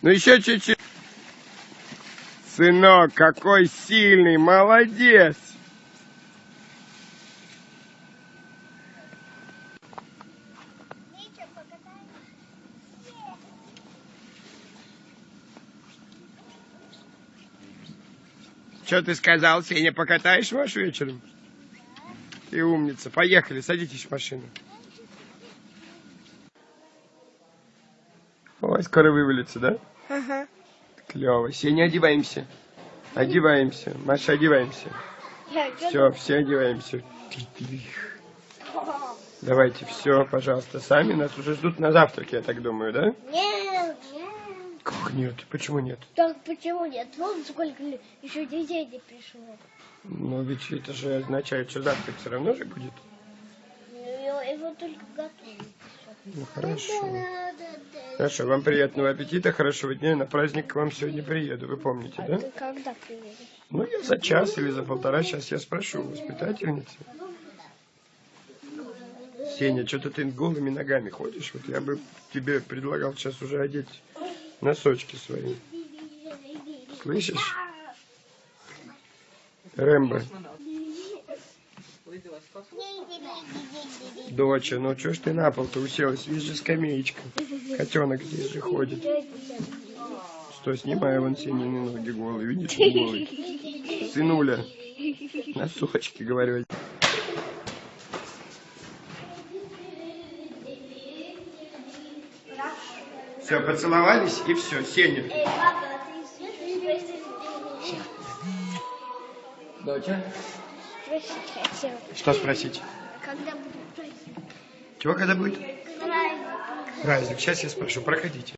Ну еще чуть-чуть. Сынок, какой сильный, молодец. Что ты сказал, Сеня, покатаешь ваш вечером? Ты умница. Поехали, садитесь в машину. Ой, скоро вывалится, да? Ага. Клево. Сеня, одеваемся. Одеваемся. Маша, одеваемся. Все, все одеваемся. Давайте, все, пожалуйста, сами. Нас уже ждут на завтрак, я так думаю, да? Нет, нет. Как нет? Почему нет? Так почему нет? Вон сколько еще детей не пришло. Ну, ведь это же означает, что завтрак все равно же будет. Его, его только готовят. Ну, хорошо. Хорошо, вам приятного аппетита, хорошего дня. На праздник к вам сегодня приеду, вы помните, А да? ты когда приедешь? Ну, я за час или за полтора, сейчас я спрошу воспитательницы. Сеня, что-то ты голыми ногами ходишь. Вот я бы тебе предлагал сейчас уже одеть носочки свои. Слышишь? Рэмбо, доча, ну что ж ты на пол-то уселась? Здесь же скамеечка. Котенок здесь же ходит. Что, снимаю вон Сенины ноги голые, видишь, он голый. Сынуля, носочки, говорю. Все, поцеловались и все, Сеня. Спросить Доча? Спросить хотела. Что спросить? Когда будет праздник? Чего когда будет? Праздник. Праздник. Сейчас я спрошу, проходите.